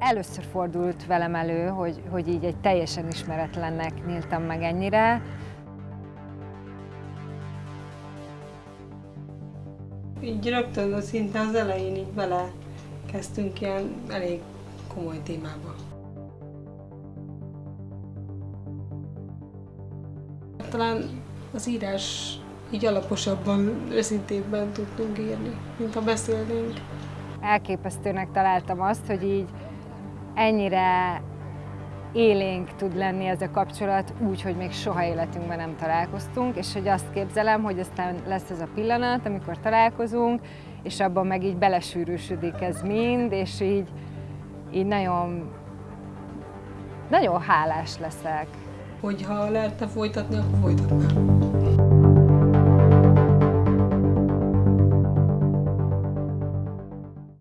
Először fordult velem elő, hogy, hogy így egy teljesen ismeretlennek nyíltam meg ennyire. Így rögtön szinte az elején így bele kezdtünk ilyen elég komoly témába. Talán az írás így alaposabban, őszintébben tudtunk írni, mint ha beszélnénk. Elképesztőnek találtam azt, hogy így ennyire élénk tud lenni ez a kapcsolat úgy, hogy még soha életünkben nem találkoztunk, és hogy azt képzelem, hogy aztán lesz ez a pillanat, amikor találkozunk, és abban meg így belesűrűsödik ez mind, és így, így nagyon, nagyon hálás leszek. Hogyha lehetne folytatni, akkor folytatnám.